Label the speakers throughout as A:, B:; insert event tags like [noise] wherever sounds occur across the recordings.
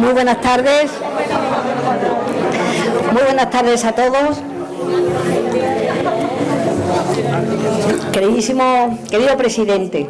A: Muy buenas tardes. Muy buenas tardes a todos. Queridísimo, querido presidente,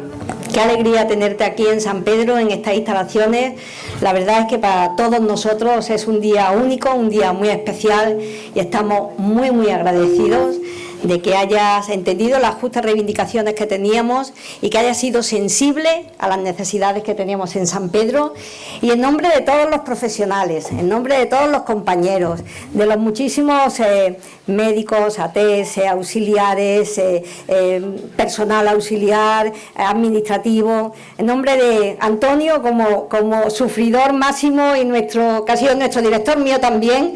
A: qué alegría tenerte aquí en San Pedro, en estas instalaciones. La verdad es que para todos nosotros es un día único, un día muy especial y estamos muy, muy agradecidos de que hayas entendido las justas reivindicaciones que teníamos y que hayas sido sensible a las necesidades que teníamos en San Pedro. Y en nombre de todos los profesionales, en nombre de todos los compañeros, de los muchísimos eh, médicos, ATS, auxiliares, eh, eh, personal auxiliar, administrativo, en nombre de Antonio como, como sufridor máximo y nuestro, que ha sido nuestro director mío también,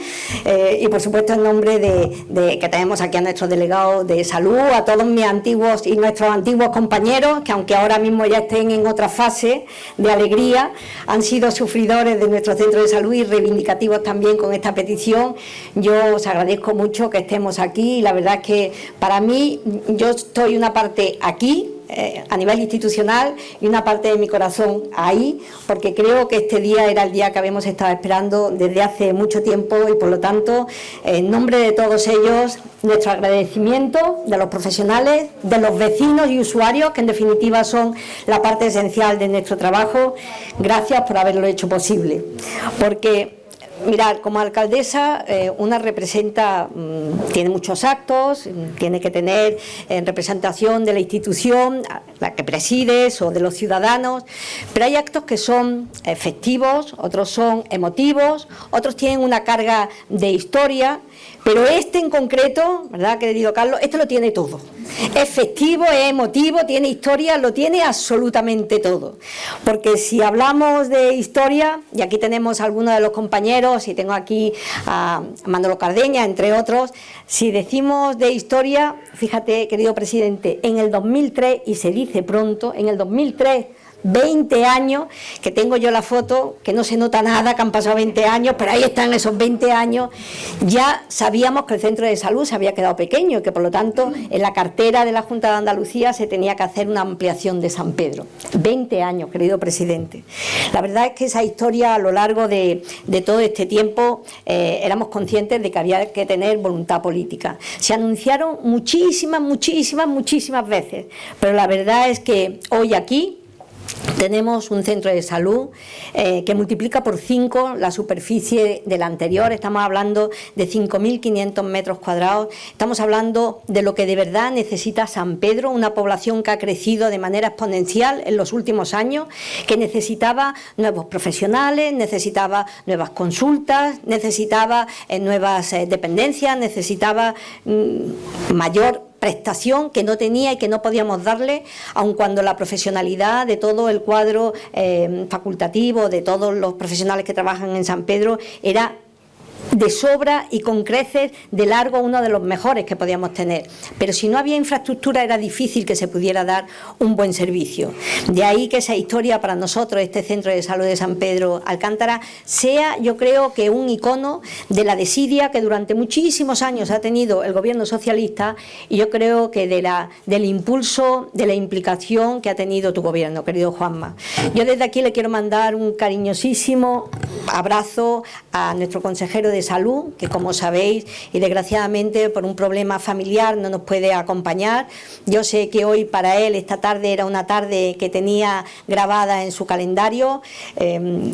A: y por supuesto en nombre de, de que tenemos aquí a nuestro delegado de salud, a todos mis antiguos y nuestros antiguos compañeros, que aunque ahora mismo ya estén en otra fase de alegría, han sido sufridores de nuestro centro de salud y reivindicativos también con esta petición. Yo os agradezco mucho que estemos aquí y la verdad es que para mí, yo estoy una parte aquí, eh, a nivel institucional y una parte de mi corazón ahí, porque creo que este día era el día que habíamos estado esperando desde hace mucho tiempo y por lo tanto, en nombre de todos ellos, nuestro agradecimiento de los profesionales, de los vecinos y usuarios, que en definitiva son la parte esencial de nuestro trabajo, gracias por haberlo hecho posible, porque Mirad, como alcaldesa, eh, una representa, mm, tiene muchos actos, tiene que tener en eh, representación de la institución, la que presides o de los ciudadanos, pero hay actos que son efectivos, otros son emotivos, otros tienen una carga de historia, pero este en concreto, ¿verdad, querido Carlos? Este lo tiene todo. Es festivo, es emotivo, tiene historia, lo tiene absolutamente todo. Porque si hablamos de historia, y aquí tenemos a algunos de los compañeros, y tengo aquí a Manolo Cardeña, entre otros, si decimos de historia, fíjate, querido presidente, en el 2003, y se dice pronto, en el 2003 20 años, que tengo yo la foto, que no se nota nada, que han pasado 20 años, pero ahí están esos 20 años, ya sabíamos que el centro de salud se había quedado pequeño y que por lo tanto en la cartera de la Junta de Andalucía se tenía que hacer una ampliación de San Pedro. 20 años, querido presidente. La verdad es que esa historia a lo largo de, todo este tiempo eh, éramos conscientes de que había que tener voluntad política. Se anunciaron muchísimas, muchísimas, muchísimas veces, pero la verdad es que hoy aquí tenemos un centro de salud eh, que multiplica por 5 la superficie del anterior, estamos hablando de 5.500 metros cuadrados, estamos hablando de lo que de verdad necesita San Pedro, una población que ha crecido de manera exponencial en los últimos años, que necesitaba nuevos profesionales, necesitaba nuevas consultas, necesitaba eh, nuevas eh, dependencias, necesitaba mm, mayor prestación que no tenía y que no podíamos darle, aun cuando la profesionalidad de todo el cuadro eh, facultativo, de todos los profesionales que trabajan en San Pedro, era de sobra y con creces de largo uno de los mejores que podíamos tener. Pero si no había infraestructura era difícil que se pudiera dar un buen servicio. De ahí que esa historia para nosotros, este Centro de Salud de San Pedro Alcántara, sea yo creo que un icono de la desidia que durante muchísimos años ha tenido el gobierno socialista y yo creo que de la, del impulso, de la implicación que ha tenido tu gobierno, querido Juanma. Yo desde aquí le quiero mandar un cariñosísimo abrazo a nuestro consejero de salud, que como sabéis, y desgraciadamente por un problema familiar no nos puede acompañar. Yo sé que hoy para él esta tarde era una tarde que tenía grabada en su calendario, em,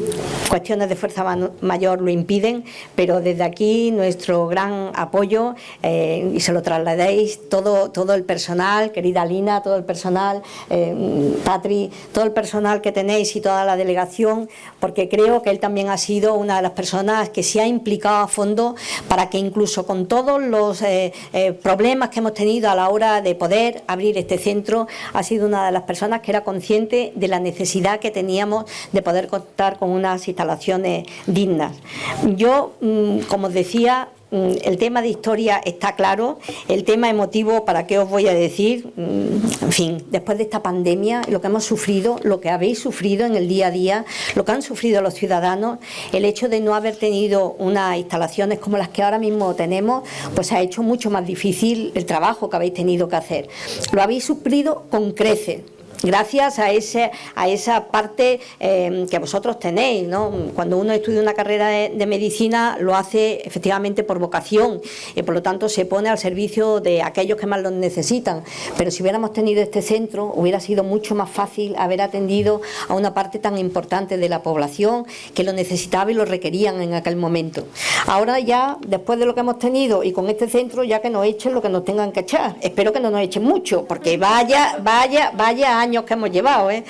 A: cuestiones de fuerza mayor lo impiden, pero desde aquí nuestro gran apoyo eh, y se lo trasladéis todo, todo el personal, querida Lina, todo el personal, em, Patri, todo el personal que tenéis y toda la delegación, porque creo que él también ha sido una de las personas que se ha implicado a fondo para que incluso con todos los eh, eh, problemas que hemos tenido a la hora de poder abrir este centro, ha sido una de las personas que era consciente de la necesidad que teníamos de poder contar con unas instalaciones dignas. Yo, mm, como os decía, el tema de historia está claro, el tema emotivo, ¿para qué os voy a decir? Mm, en fin, después de esta pandemia, lo que hemos sufrido, lo que habéis sufrido en el día a día, lo que han sufrido los ciudadanos, el hecho de no haber tenido unas instalaciones como las que ahora mismo tenemos, pues ha hecho mucho más difícil el trabajo que habéis tenido que hacer. Lo habéis sufrido con creces, gracias a, ese, a esa parte eh, que vosotros tenéis. ¿no? Cuando uno estudia una carrera de, medicina lo hace efectivamente por vocación y por lo tanto se pone al servicio de aquellos que más lo necesitan. Pero si hubiéramos tenido este centro hubiera sido mucho más fácil haber atendido a una parte tan importante de la población que lo necesitaba y lo requerían en aquel momento. Ahora ya, después de lo que hemos tenido y con este centro, ya que nos echen lo que nos tengan que echar. Espero que no nos echen mucho, porque vaya, vaya, vaya años que hemos llevado. ¿eh?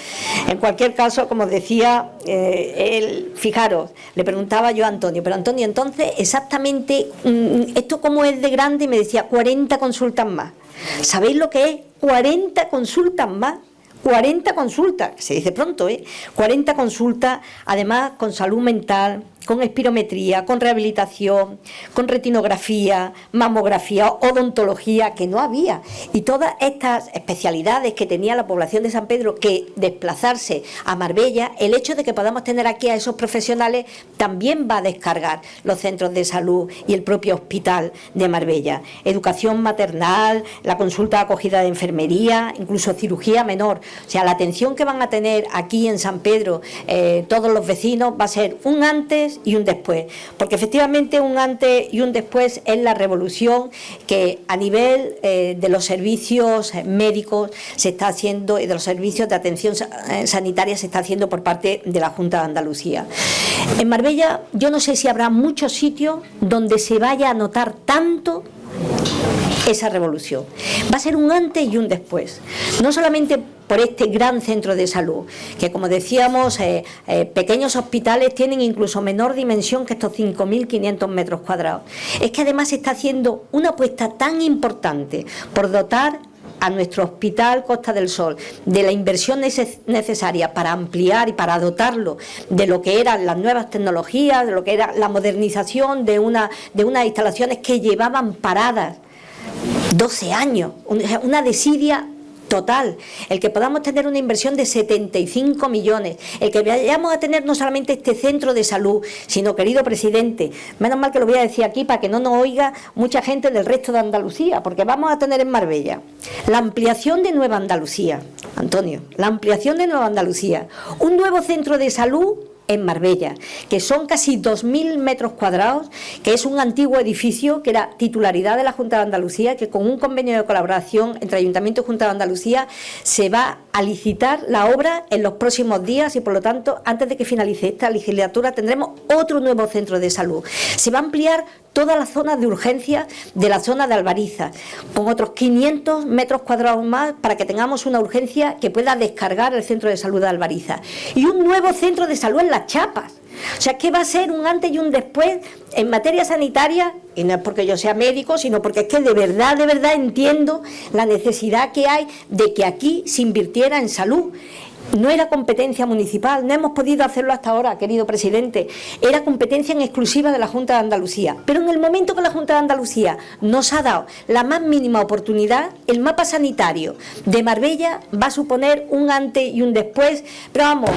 A: En cualquier caso, como decía, eh, él, fijaros, le preguntaba yo a Antonio, pero Antonio, entonces, exactamente, mm, ¿esto cómo es de grande? Y me decía, 40 consultas más. ¿Sabéis lo que es? 40 consultas más. 40 consultas, se dice pronto, ¿eh? 40 consultas, además con salud mental, con espirometría, con rehabilitación, con retinografía, mamografía, odontología, que no había. Y todas estas especialidades que tenía la población de San Pedro que desplazarse a Marbella, el hecho de que podamos tener aquí a esos profesionales también va a descargar los centros de salud y el propio hospital de Marbella. Educación maternal, la consulta acogida de enfermería, incluso cirugía menor. O sea, la atención que van a tener aquí en San Pedro eh, todos los vecinos va a ser un antes y un después, porque efectivamente un antes y un después es la revolución que a nivel eh, de los servicios médicos se está haciendo y de los servicios de atención eh, sanitaria se está haciendo por parte de la Junta de Andalucía. En Marbella yo no sé si habrá muchos sitios donde se vaya a notar tanto esa revolución. Va a ser un antes y un después. No solamente por este gran centro de salud, que como decíamos, eh, eh, pequeños hospitales tienen incluso menor dimensión que estos 5.500 metros cuadrados. Es que además se está haciendo una apuesta tan importante por dotar a nuestro hospital Costa del Sol de la inversión necesaria para ampliar y para dotarlo de lo que eran las nuevas tecnologías, de lo que era la modernización de, una, de unas instalaciones que llevaban paradas 12 años, una desidia total, el que podamos tener una inversión de 75 millones, el que vayamos a tener no solamente este centro de salud, sino, querido presidente, menos mal que lo voy a decir aquí para que no nos oiga mucha gente del resto de Andalucía, porque vamos a tener en Marbella la ampliación de Nueva Andalucía, Antonio, la ampliación de Nueva Andalucía, un nuevo centro de salud en Marbella, que son casi 2.000 metros cuadrados, que es un antiguo edificio que era titularidad de la Junta de Andalucía, que con un convenio de colaboración entre Ayuntamiento y Junta de Andalucía se va a licitar la obra en los próximos días y por lo tanto antes de que finalice esta legislatura tendremos otro nuevo centro de salud. Se va a ampliar toda la zona de urgencia de la zona de Albariza, con otros 500 metros cuadrados más para que tengamos una urgencia que pueda descargar el centro de salud de Albariza. Y un nuevo centro de salud en Las Chapas. O sea, que va a ser un antes y un después en materia sanitaria, y no es porque yo sea médico, sino porque es que de verdad, de verdad entiendo la necesidad que hay de que aquí se invirtiera en salud no era competencia municipal, no hemos podido hacerlo hasta ahora, querido presidente, era competencia en exclusiva de la Junta de Andalucía. Pero en el momento que la Junta de Andalucía nos ha dado la más mínima oportunidad, el mapa sanitario de Marbella va a suponer un antes y un después, pero vamos,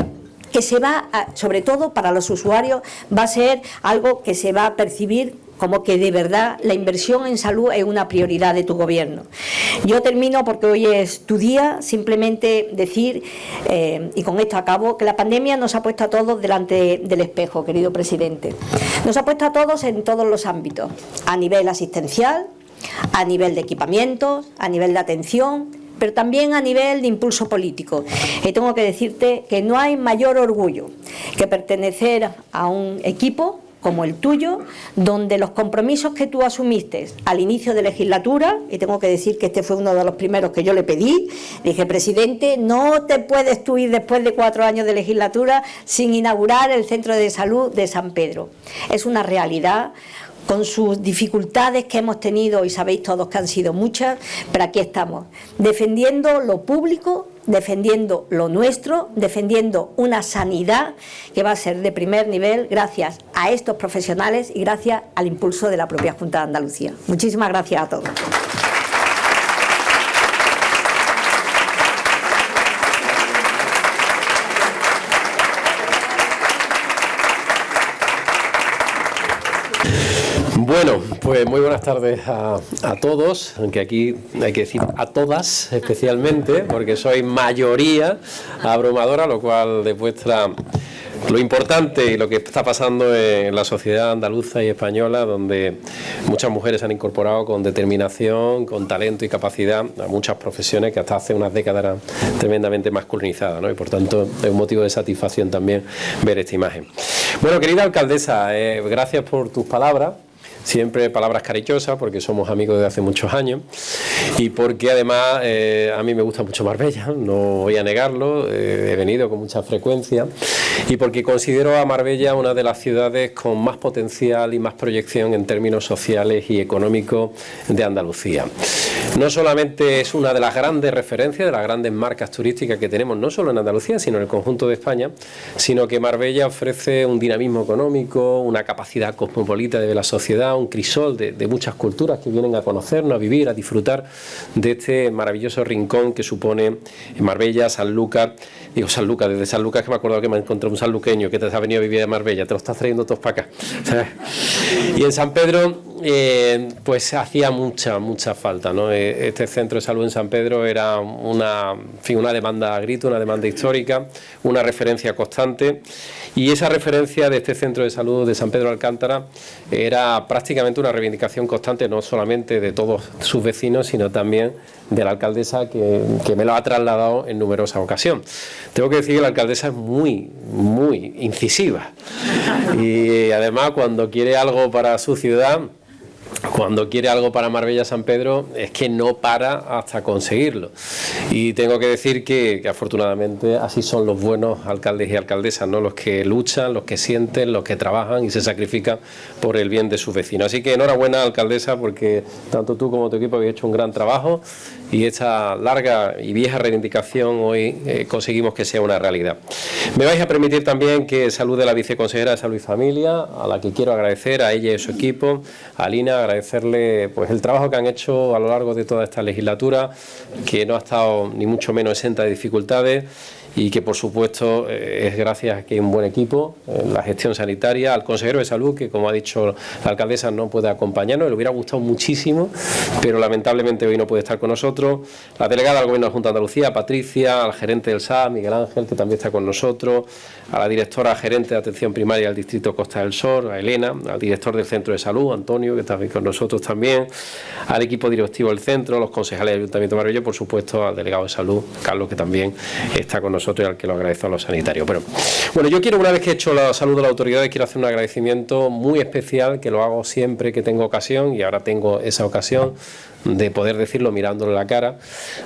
A: que se va, sobre todo para los usuarios, va a ser algo que se va a percibir como que de verdad la inversión en salud es una prioridad de tu gobierno. Yo termino porque hoy es tu día, simplemente decir, eh, y con esto acabo, que la pandemia nos ha puesto a todos delante del espejo, querido presidente. Nos ha puesto a todos en todos los ámbitos, a nivel asistencial, a nivel de equipamientos, a nivel de atención, pero también a nivel de impulso político. Y tengo que decirte que no hay mayor orgullo que pertenecer a un equipo como el tuyo, donde los compromisos que tú asumiste al inicio de legislatura, y tengo que decir que este fue uno de los primeros que yo le pedí, dije, presidente, no te puedes tú ir después de cuatro años de legislatura sin inaugurar el centro de salud de San Pedro. Es una realidad con sus dificultades que hemos tenido y sabéis todos que han sido muchas, pero aquí estamos, defendiendo lo público, defendiendo lo nuestro, defendiendo una sanidad que va a ser de primer nivel gracias a estos profesionales y gracias al impulso de la propia Junta de Andalucía. Muchísimas gracias a todos.
B: Bueno, [laughs] pues muy buenas tardes a, todos, aunque aquí hay que decir a todas especialmente, porque soy mayoría abrumadora, lo cual demuestra lo importante y lo que está pasando en la sociedad andaluza y española, donde muchas mujeres han incorporado con determinación, con talento y capacidad a muchas profesiones que hasta hace unas décadas eran tremendamente masculinizadas, ¿no? y por tanto es un motivo de satisfacción también ver esta imagen. Bueno, querida alcaldesa, eh, gracias por tus palabras siempre palabras cariñosas porque somos amigos desde hace muchos años y porque además eh, a mí me gusta mucho Marbella, no voy a negarlo, eh, he venido con mucha frecuencia y porque considero a Marbella una de las ciudades con más potencial y más proyección en términos sociales y económicos de Andalucía. No solamente es una de las grandes referencias, de las grandes marcas turísticas que tenemos, no solo en Andalucía, sino en el conjunto de España, sino que Marbella ofrece un dinamismo económico, una capacidad cosmopolita de la sociedad, un crisol de, de muchas culturas que vienen a conocernos, a vivir, a disfrutar de este maravilloso rincón que supone Marbella, San Lucas, digo San Lucas, desde San Lucas que me acuerdo que me encontré un sanluqueño que te ha venido a vivir a Marbella, te lo estás trayendo todos para acá. [laughs] Y en San Pedro, eh, pues hacía mucha, mucha falta, ¿no? Eh, este centro de salud en San Pedro era una, una demanda a grito, una demanda histórica, una referencia constante y esa referencia de este centro de salud de San Pedro Alcántara era prácticamente una reivindicación constante no solamente de todos sus vecinos, sino también de la alcaldesa que, que me lo ha trasladado en numerosas ocasiones. Tengo que decir que la alcaldesa es muy, muy incisiva y además cuando quiere algo para su ciudad cuando quiere algo para Marbella San Pedro es que no para hasta conseguirlo. Y tengo que decir que, afortunadamente así son los buenos alcaldes y alcaldesas, ¿no? los que luchan, los que sienten, los que trabajan y se sacrifican por el bien de sus vecinos. Así que enhorabuena alcaldesa porque tanto tú como tu equipo habéis hecho un gran trabajo y esta larga y vieja reivindicación hoy eh, conseguimos que sea una realidad. Me vais a permitir también que salude a la viceconsejera de Salud y Familia, a la que quiero agradecer, a ella y a su equipo, a Lina, agradecerle pues el trabajo que han hecho a lo largo de toda esta legislatura, que no ha estado ni mucho menos exenta de dificultades y que por supuesto eh, es gracias a que hay un buen equipo en la gestión sanitaria, al consejero de salud que como ha dicho la alcaldesa no puede acompañarnos, le hubiera gustado muchísimo pero lamentablemente hoy no puede estar con nosotros, la delegada del Gobierno de la Junta de Andalucía, Patricia, al gerente del SA, Miguel Ángel que también está con nosotros, a la directora gerente de atención primaria del Distrito Costa del Sol, a Elena, al director del Centro de Salud, Antonio que está con nosotros también, al equipo directivo del centro, los concejales del Ayuntamiento de por supuesto al delegado de salud, Carlos que también está con nosotros y al que lo agradezco a los sanitarios. Pero, bueno, yo quiero, una vez que he hecho la salud de las autoridades, quiero hacer un agradecimiento muy especial, que lo hago siempre que tengo ocasión, y ahora tengo esa ocasión de poder decirlo mirándole la cara.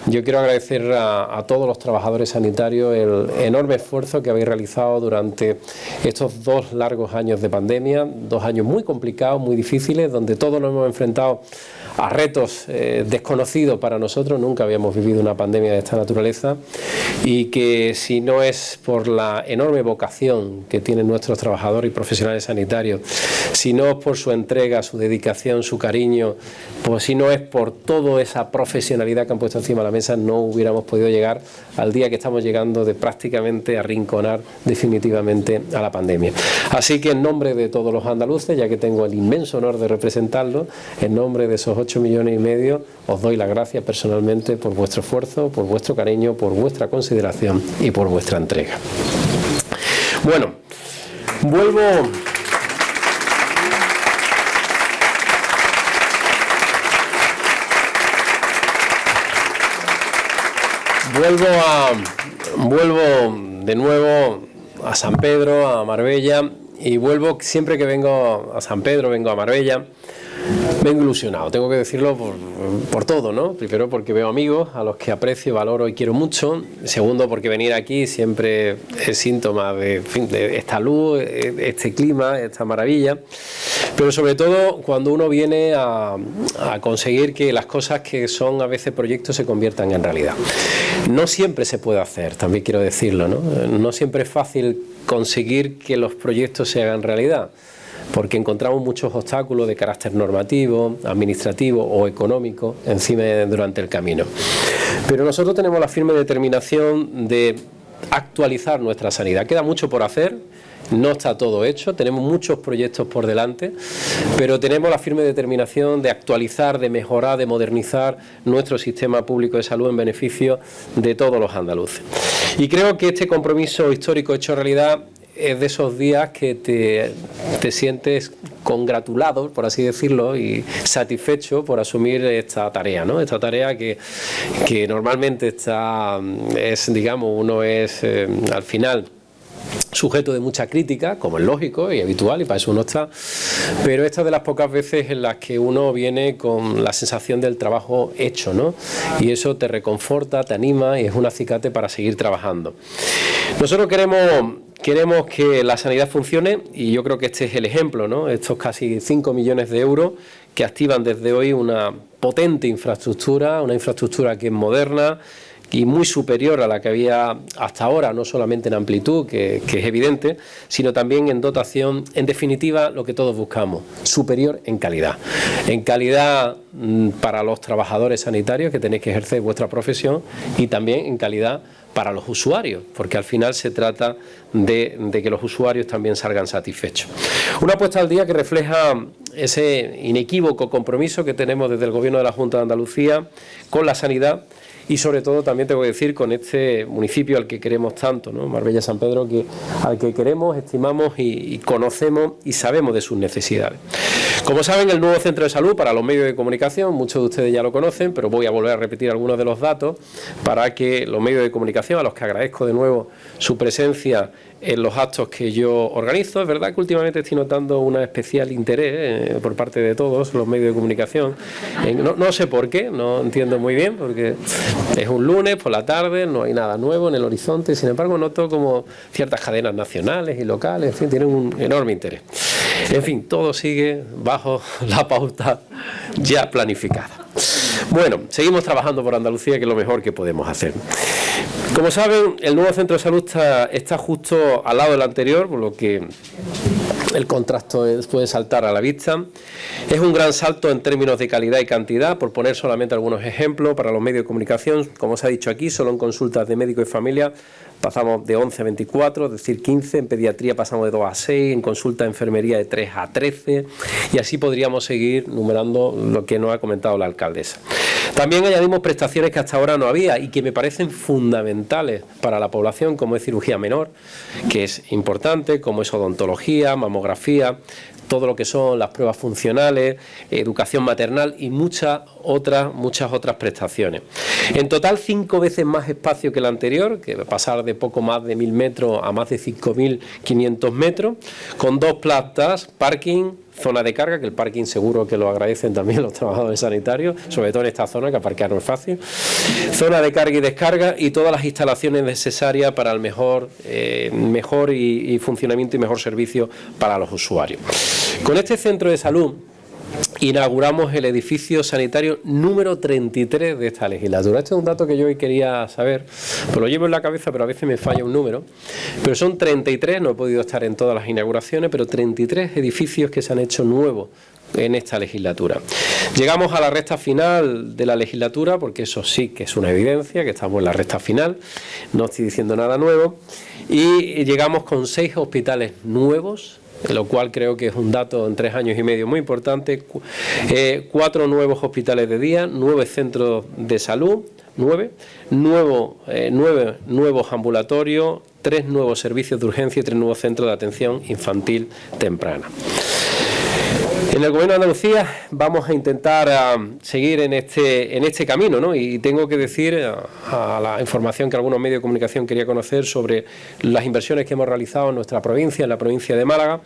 B: Yo quiero agradecer a, a, todos los trabajadores sanitarios el enorme esfuerzo que habéis realizado durante estos dos largos años de pandemia, dos años muy complicados, muy difíciles, donde todos nos hemos enfrentado a retos eh, desconocidos para nosotros, nunca habíamos vivido una pandemia de esta naturaleza y que si no es por la enorme vocación que tienen nuestros trabajadores y profesionales sanitarios, si no es por su entrega, su dedicación, su cariño, pues si no es por toda esa profesionalidad que han puesto encima de la mesa, no hubiéramos podido llegar al día que estamos llegando de prácticamente arrinconar definitivamente a la pandemia. Así que en nombre de todos los andaluces, ya que tengo el inmenso honor de representarlos, en nombre de esos 8 millones y medio, os doy las gracias personalmente por vuestro esfuerzo, por vuestro cariño, por vuestra consideración y por vuestra entrega. Bueno, vuelvo... Vuelvo a vuelvo de nuevo a San Pedro, a Marbella y vuelvo siempre que vengo a San Pedro, vengo a Marbella Vengo ilusionado, tengo que decirlo por, todo, ¿no? Primero porque veo amigos a los que aprecio, valoro y quiero mucho. Segundo porque venir aquí siempre es síntoma de, esta luz, este clima, esta maravilla. Pero sobre todo cuando uno viene a, a conseguir que las cosas que son a veces proyectos se conviertan en realidad. No siempre se puede hacer, también quiero decirlo, ¿no? No siempre es fácil conseguir que los proyectos se hagan realidad porque encontramos muchos obstáculos de carácter normativo, administrativo o económico encima durante el camino. Pero nosotros tenemos la firme determinación de actualizar nuestra sanidad. Queda mucho por hacer no está todo hecho, tenemos muchos proyectos por delante, pero tenemos la firme determinación de actualizar, de mejorar, de modernizar nuestro sistema público de salud en beneficio de todos los andaluces. Y creo que este compromiso histórico hecho realidad es de esos días que te, sientes congratulado, por así decirlo, y satisfecho por asumir esta tarea, ¿no? Esta tarea que, normalmente está, es, digamos, uno es eh, al final sujeto de mucha crítica, como es lógico y habitual, y para eso uno está, pero esta es de las pocas veces en las que uno viene con la sensación del trabajo hecho, ¿no? Y eso te reconforta, te anima y es un acicate para seguir trabajando. Nosotros queremos queremos que la sanidad funcione y yo creo que este es el ejemplo, ¿no? Estos casi 5 millones de euros que activan desde hoy una potente infraestructura, una infraestructura que es moderna, y muy superior a la que había hasta ahora, no solamente en amplitud, que, es evidente, sino también en dotación, en definitiva, lo que todos buscamos, superior en calidad. En calidad mm, para los trabajadores sanitarios que tenéis que ejercer vuestra profesión y también en calidad para los usuarios, porque al final se trata de, de, que los usuarios también salgan satisfechos. Una apuesta al día que refleja ese inequívoco compromiso que tenemos desde el Gobierno de la Junta de Andalucía con la sanidad y sobre todo también tengo que decir con este municipio al que queremos tanto, ¿no? Marbella San Pedro, que, al que queremos, estimamos y, conocemos y sabemos de sus necesidades. Como saben, el nuevo centro de salud para los medios de comunicación, muchos de ustedes ya lo conocen, pero voy a volver a repetir algunos de los datos para que los medios de comunicación, a los que agradezco de nuevo su presencia en los actos que yo organizo. Es verdad que últimamente estoy notando un especial interés eh, por parte de todos los medios de comunicación. no, sé por qué, no entiendo muy bien, porque es un lunes por la tarde, no hay nada nuevo en el horizonte. Sin embargo, noto como ciertas cadenas nacionales y locales, en fin, tienen un enorme interés. En fin, todo sigue bajo la pauta ya planificada. Bueno, seguimos trabajando por Andalucía, que es lo mejor que podemos hacer. Como saben, el nuevo centro de salud está, justo al lado del anterior, por lo que el contrasto puede saltar a la vista. Es un gran salto en términos de calidad y cantidad, por poner solamente algunos ejemplos para los medios de comunicación. Como se ha dicho aquí, solo en consultas de médico y familia pasamos de 11 a 24, es decir, 15, en pediatría pasamos de 2 a 6, en consulta de enfermería de 3 a 13 y así podríamos seguir numerando lo que nos ha comentado la alcaldesa. También añadimos prestaciones que hasta ahora no había y que me parecen fundamentales para la población, como es cirugía menor, que es importante, como es odontología, mamografía, todo lo que son las pruebas funcionales, educación maternal y muchas otras, muchas otras prestaciones. En total, cinco veces más espacio que el anterior, que va a pasar de poco más de mil metros a más de 5.500 metros, con dos plantas, parking, zona de carga, que el parking seguro que lo agradecen también los trabajadores sanitarios, sobre todo en esta zona, que aparcar no es fácil, zona de carga y descarga y todas las instalaciones necesarias para el mejor, eh, mejor y funcionamiento y mejor servicio para los usuarios. Con este centro de salud inauguramos el edificio sanitario número 33 de esta legislatura. Este es un dato que yo hoy quería saber, pues lo llevo en la cabeza, pero a veces me falla un número. Pero son 33, no he podido estar en todas las inauguraciones, pero 33 edificios que se han hecho nuevos en esta legislatura. Llegamos a la recta final de la legislatura, porque eso sí que es una evidencia, que estamos en la recta final, no estoy diciendo nada nuevo, y llegamos con seis hospitales nuevos, lo cual creo que es un dato en tres años y medio muy importante. Eh, cuatro nuevos hospitales de día, nueve centros de salud, nueve, eh, nueve nuevos ambulatorios, tres nuevos servicios de urgencia y tres nuevos centros de atención infantil temprana. En el Gobierno de Andalucía vamos a intentar ah, seguir en este, en este camino, ¿no? Y tengo que decir ah, a, la información que algunos medios de comunicación quería conocer sobre las inversiones que hemos realizado en nuestra provincia, en la provincia de Málaga.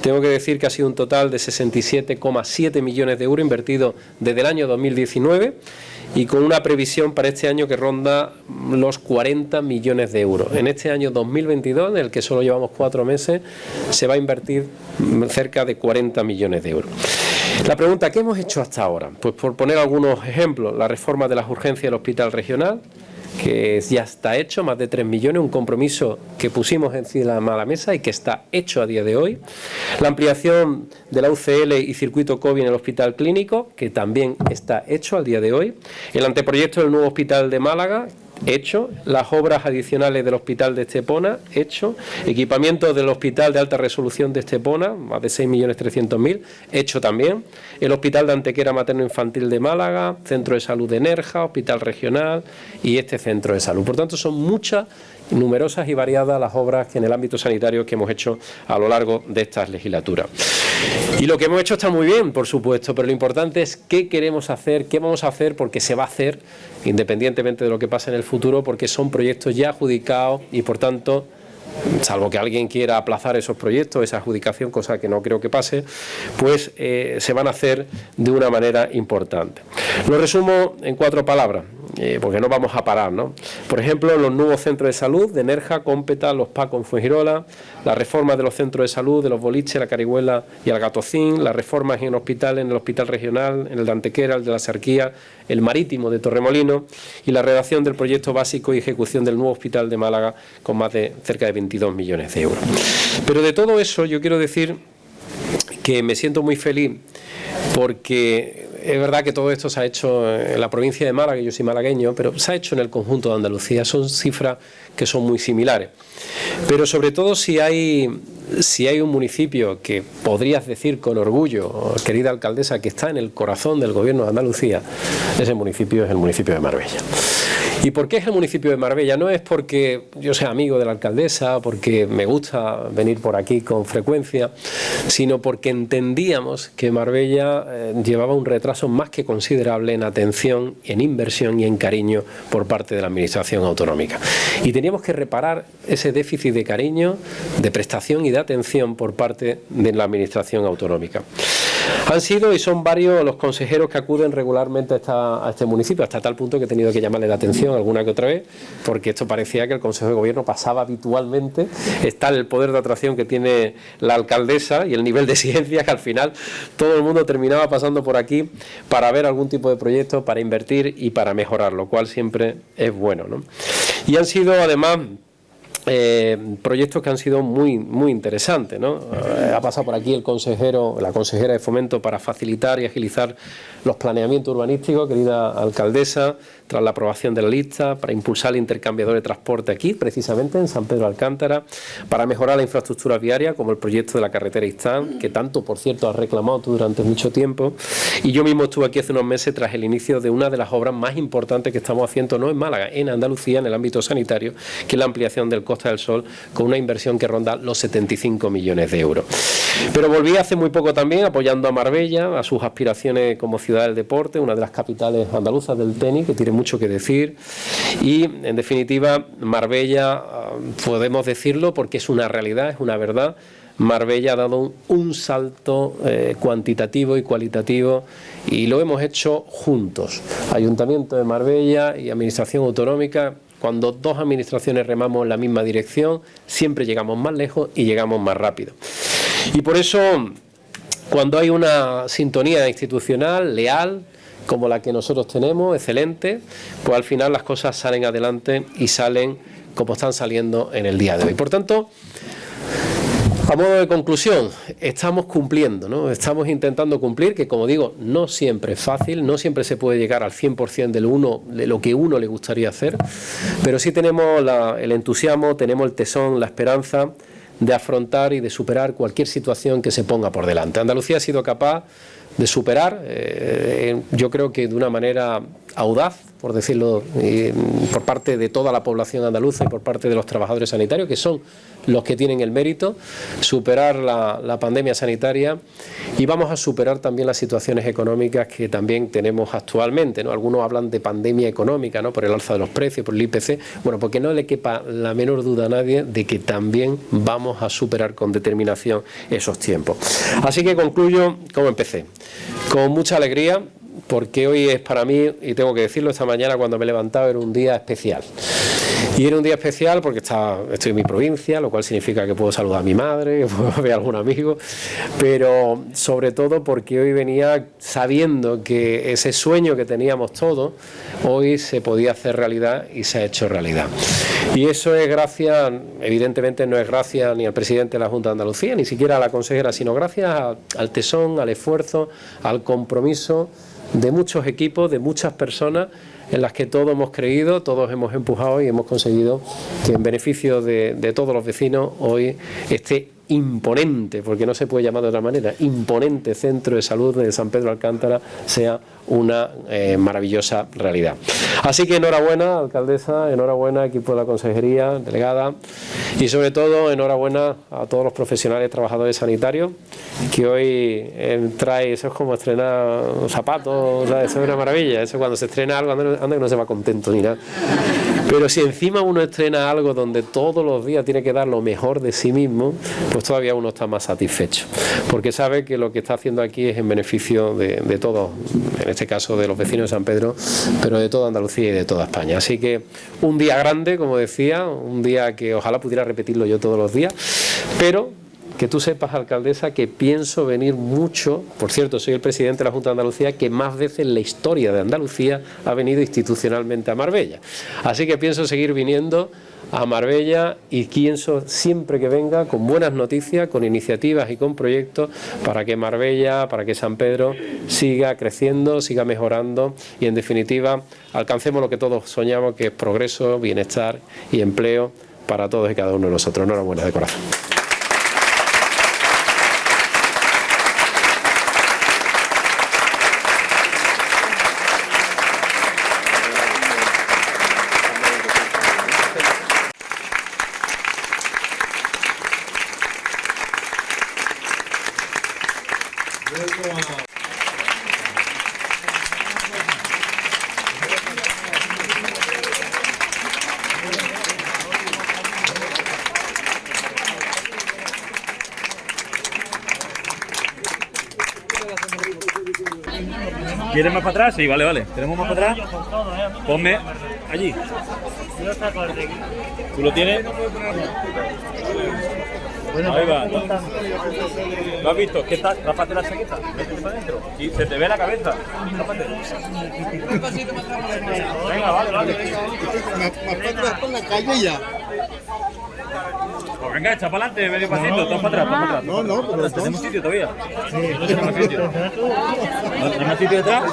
B: Tengo que decir que ha sido un total de 67,7 millones de euros invertidos desde el año 2019 y con una previsión para este año que ronda los 40 millones de euros. En este año 2022, en el que solo llevamos cuatro meses, se va a invertir cerca de 40 millones de euros. La pregunta, ¿qué hemos hecho hasta ahora? Pues por poner algunos ejemplos, la reforma de las urgencias del Hospital Regional, que ya está hecho, más de 3 millones, un compromiso que pusimos encima de la mesa y que está hecho a día de hoy. La ampliación de la UCL y circuito COVID en el hospital clínico, que también está hecho al día de hoy. El anteproyecto del nuevo hospital de Málaga, hecho, las obras adicionales del hospital de Estepona, hecho, equipamiento del hospital de alta resolución de Estepona, más de 6.300.000, hecho también, el hospital de Antequera Materno-Infantil de Málaga, centro de salud de Nerja, hospital regional y este centro de salud. Por tanto, son muchas numerosas y variadas las obras que en el ámbito sanitario que hemos hecho a lo largo de estas legislaturas. Y lo que hemos hecho está muy bien, por supuesto, pero lo importante es qué queremos hacer, qué vamos a hacer, porque se va a hacer, independientemente de lo que pase en el futuro, porque son proyectos ya adjudicados y, por tanto, salvo que alguien quiera aplazar esos proyectos, esa adjudicación, cosa que no creo que pase, pues eh, se van a hacer de una manera importante. Lo resumo en cuatro palabras. Eh, porque no vamos a parar, ¿no? Por ejemplo, los nuevos centros de salud de Nerja, Cómpeta, Los Pacos en Fuengirola, las reformas de los centros de salud de los Boliches, la Carihuela y el Gatocín, las reformas en hospitales, en el Hospital Regional, en el de Antequera, el de la Sarquía, el Marítimo de Torremolino y la redacción del proyecto básico y ejecución del nuevo hospital de Málaga con más de cerca de 22 millones de euros. Pero de todo eso yo quiero decir que me siento muy feliz porque es verdad que todo esto se ha hecho en la provincia de Málaga, yo soy malagueño, pero se ha hecho en el conjunto de Andalucía, son cifras que son muy similares. Pero sobre todo si hay, si hay un municipio que podrías decir con orgullo, querida alcaldesa, que está en el corazón del gobierno de Andalucía, ese municipio es el municipio de Marbella. ¿Y por qué es el municipio de Marbella? No es porque yo sea amigo de la alcaldesa, porque me gusta venir por aquí con frecuencia, sino porque entendíamos que Marbella eh, llevaba un retraso más que considerable en atención, en inversión y en cariño por parte de la Administración Autonómica. Y teníamos que reparar ese déficit de cariño, de prestación y de atención por parte de la Administración Autonómica. Han sido y son varios los consejeros que acuden regularmente a, este municipio, hasta tal punto que he tenido que llamarle la atención alguna que otra vez, porque esto parecía que el Consejo de Gobierno pasaba habitualmente, está el poder de atracción que tiene la alcaldesa y el nivel de exigencia que al final todo el mundo terminaba pasando por aquí para ver algún tipo de proyecto, para invertir y para mejorar, lo cual siempre es bueno. Y han sido además eh, proyectos que han sido muy muy interesantes. ¿no? Eh, ha pasado por aquí el consejero, la consejera de Fomento para facilitar y agilizar los planeamientos urbanísticos, querida alcaldesa, tras la aprobación de la lista, para impulsar el intercambiador de transporte aquí, precisamente en San Pedro Alcántara, para mejorar la infraestructura viaria, como el proyecto de la carretera Istán, que tanto, por cierto, has reclamado tú durante mucho tiempo. Y yo mismo estuve aquí hace unos meses tras el inicio de una de las obras más importantes que estamos haciendo, no en Málaga, en Andalucía, en el ámbito sanitario, que es la ampliación del Costa del Sol, con una inversión que ronda los 75 millones de euros. Pero volví hace muy poco también apoyando a Marbella, a sus aspiraciones como ciudad del deporte, una de las capitales andaluzas del tenis, que tiene mucho que decir. Y, en definitiva, Marbella, ah, podemos decirlo porque es una realidad, es una verdad, Marbella ha dado un, salto eh, cuantitativo y cualitativo y lo hemos hecho juntos. Ayuntamiento de Marbella y Administración Autonómica, cuando dos administraciones remamos en la misma dirección, siempre llegamos más lejos y llegamos más rápido. Y por eso cuando hay una sintonía institucional leal, como la que nosotros tenemos, excelente, pues al final las cosas salen adelante y salen como están saliendo en el día de hoy. Por tanto, a modo de conclusión, estamos cumpliendo, ¿no? estamos intentando cumplir, que como digo, no siempre es fácil, no siempre se puede llegar al 100% de lo, uno, de lo que uno le gustaría hacer, pero sí tenemos el entusiasmo, tenemos el tesón, la esperanza, de afrontar y de superar cualquier situación que se ponga por delante. Andalucía ha sido capaz de superar, eh, yo creo que de una manera audaz, por decirlo, por parte de toda la población andaluza y por parte de los trabajadores sanitarios, que son los que tienen el mérito, superar la, pandemia sanitaria y vamos a superar también las situaciones económicas que también tenemos actualmente. ¿no? Algunos hablan de pandemia económica, ¿no? por el alza de los precios, por el IPC, bueno, porque no le quepa la menor duda a nadie de que también vamos a superar con determinación esos tiempos. Así que concluyo como empecé, con mucha alegría, porque hoy es para mí, y tengo que decirlo, esta mañana cuando me he levantado era un día especial. Y era un día especial porque está, estoy en mi provincia, lo cual significa que puedo saludar a mi madre, que [laughs] puedo ver a algún amigo, pero sobre todo porque hoy venía sabiendo que ese sueño que teníamos todos, hoy se podía hacer realidad y se ha hecho realidad. Y eso es gracias, evidentemente no es gracias ni al presidente de la Junta de Andalucía, ni siquiera a la consejera, sino gracias al tesón, al esfuerzo, al compromiso de muchos equipos, de muchas personas en las que todos hemos creído, todos hemos empujado y hemos conseguido que en beneficio de, de todos los vecinos hoy esté imponente, porque no se puede llamar de otra manera, imponente centro de salud de San Pedro Alcántara sea una eh, maravillosa realidad. Así que enhorabuena, alcaldesa, enhorabuena, equipo de la consejería, delegada, y sobre todo enhorabuena a todos los profesionales trabajadores sanitarios, que hoy eh, trae, eso es como estrenar zapatos, eso es una maravilla, eso cuando se estrena algo, anda, anda que no se va contento ni nada. Pero si encima uno estrena algo donde todos los días tiene que dar lo mejor de sí mismo, pues todavía uno está más satisfecho, porque sabe que lo que está haciendo aquí es en beneficio de, de todos, en este caso de los vecinos de San Pedro, pero de toda Andalucía y de toda España. Así que un día grande, como decía, un día que ojalá pudiera repetirlo yo todos los días, pero que tú sepas, alcaldesa, que pienso venir mucho, por cierto, soy el presidente de la Junta de Andalucía que más veces en la historia de Andalucía ha venido institucionalmente a Marbella. Así que pienso seguir viniendo a Marbella y pienso siempre que venga con buenas noticias, con iniciativas y con proyectos para que Marbella, para que San Pedro siga creciendo, siga mejorando y en definitiva alcancemos lo que todos soñamos que es progreso, bienestar y empleo para todos y cada uno de nosotros. Enhorabuena de corazón.
C: ¿Quieres más para atrás? Sí, vale, vale. ¿Tenemos más para atrás? Ponme allí. ¿Tú lo tienes? Ahí va. ¿Lo has visto? ¿Qué tal? Rápate la chaqueta. Métete para adentro. Y se te ve la cabeza. Rápate. Venga, vale, vale.
D: por la calle ya.
C: Venga, echa para adelante, medio pasito, todo para atrás, todo para atrás.
D: No, no, pero
C: ¿Tenemos sitio todavía? No tenemos sitio. ¿No tenemos sitio detrás?